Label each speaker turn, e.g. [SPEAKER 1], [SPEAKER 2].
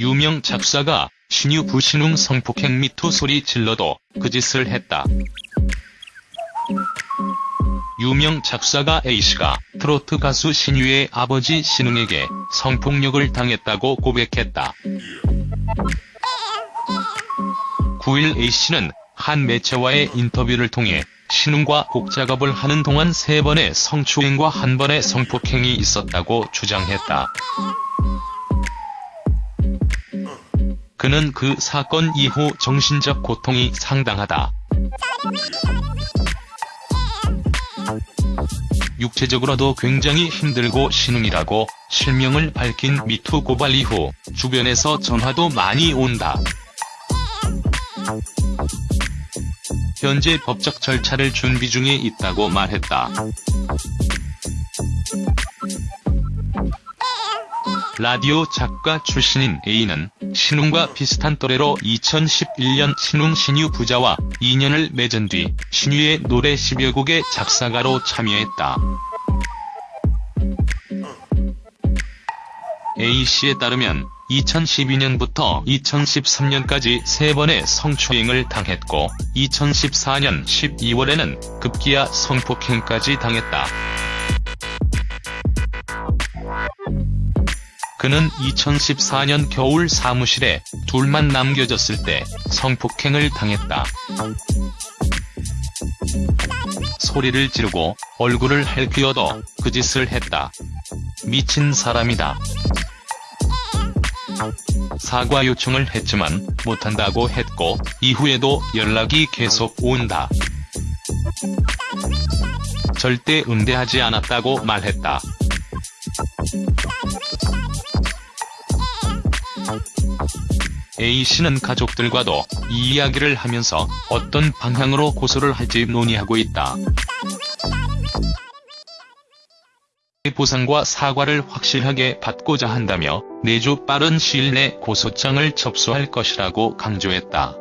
[SPEAKER 1] 유명 작사가 신유 부신웅 성폭행 미투 소리 질러도 그 짓을 했다. 유명 작사가 A씨가 트로트 가수 신유의 아버지 신웅에게 성폭력을 당했다고 고백했다. 9일 A씨는 한 매체와의 인터뷰를 통해 신웅과 곡 작업을 하는 동안 세 번의 성추행과 한 번의 성폭행이 있었다고 주장했다. 그는 그 사건 이후 정신적 고통이 상당하다. 육체적으로도 굉장히 힘들고 신웅이라고 실명을 밝힌 미투 고발 이후 주변에서 전화도 많이 온다. 현재 법적 절차를 준비 중에 있다고 말했다. 라디오 작가 출신인 A는 신웅과 비슷한 또래로 2011년 신웅 신유 부자와 인연을 맺은 뒤 신유의 노래 10여 곡의 작사가로 참여했다. A씨에 따르면 2012년부터 2013년까지 세번의 성추행을 당했고 2014년 12월에는 급기야 성폭행까지 당했다. 그는 2014년 겨울 사무실에 둘만 남겨졌을 때 성폭행을 당했다. 소리를 지르고 얼굴을 핥기어도 그 짓을 했다. 미친 사람이다. 사과 요청을 했지만 못한다고 했고 이후에도 연락이 계속 온다. 절대 응대하지 않았다고 말했다. A씨는 가족들과도 이 이야기를 하면서 어떤 방향으로 고소를 할지 논의하고 있다. 보상과 사과를 확실하게 받고자 한다며 내주 빠른 시일 내 고소장을 접수할 것이라고 강조했다.